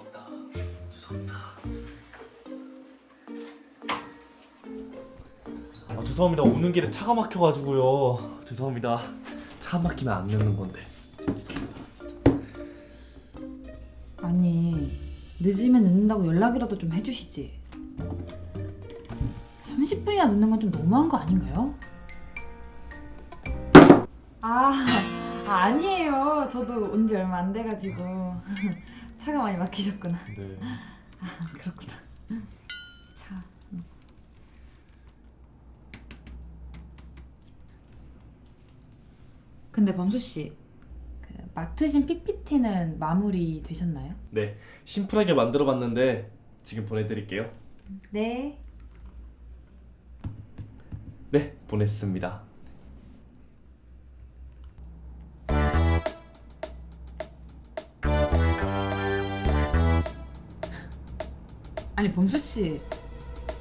죄송합니다. 죄송합니다. 아, 죄송합니다. 오는 길에 차가 막혀가지고요. 죄송합니다. 차 막히면 안 내는 건데. 죄송합니다. 진짜. 아니 늦으면 늦는다고 연락이라도 좀 해주시지 30분이나 늦는 건 좀 너무한 거 아닌가요? 아, 아 아니에요 저도 온 지 얼마 안 돼가지고 차가 많이 막히셨구나 네. 아 그렇구나 차 음. 근데 범수 씨 그 맡으신 PPT는 마무리 되셨나요? 네. 심플하게 만들어봤는데 지금 보내드릴게요. 네 네, 보냈습니다. 아니 범수 씨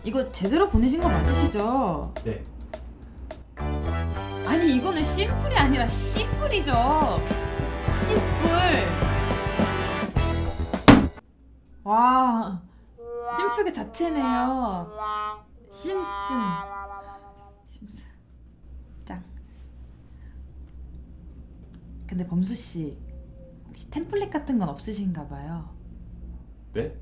이거 제대로 보내신 거 맞으시죠? 네. 아니 이거는 심플이 아니라 씨뿔이죠. 씨뿔. 와 심플 그 자체네요. 심슨. 심슨. 짱. 근데 범수 씨 혹시 템플릿 같은 건 없으신가 봐요. 네?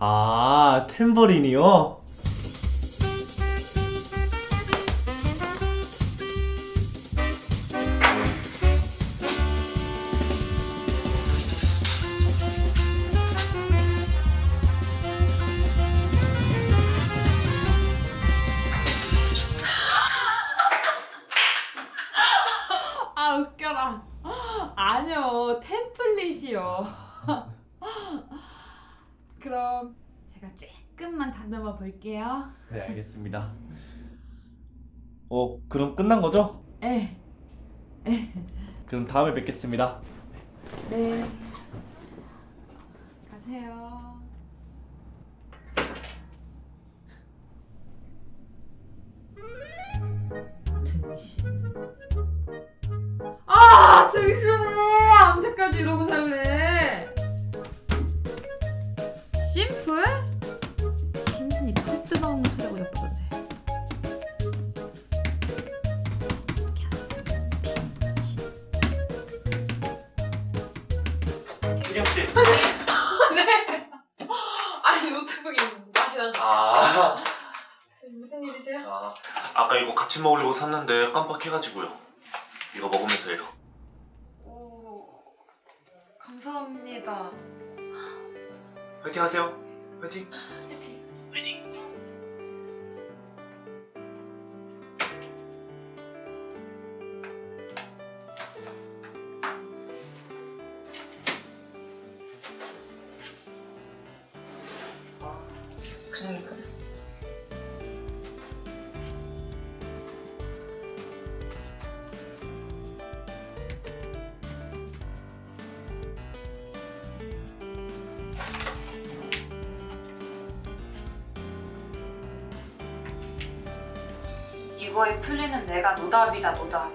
아, 탬버린이요? 아 웃겨라. 아니요 템플릿이요. 그럼 제가 조금만 다듬어 볼게요. 네, 알겠습니다. 어, 그럼 끝난 거죠? 에, 그럼 다음에 뵙겠습니다. 네. 가세요. 혜경 씨. 아니 노트북이 맛이 나서 아, 무슨 일이세요? 아, 아까 이거 같이 먹으려고 샀는데 깜빡해가지고요. 이거 먹으면서 해요. 오 감사합니다 화이팅 하세요. 화이팅. 화이팅 화이팅. 그러니까. 이거의 풀리는 내가 노답이다 노답